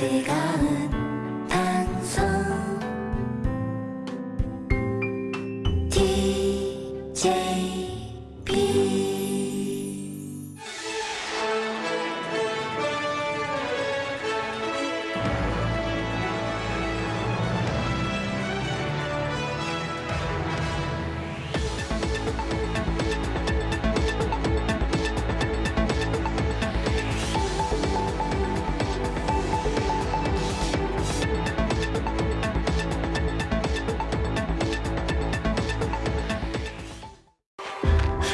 즐거운 방송 DJB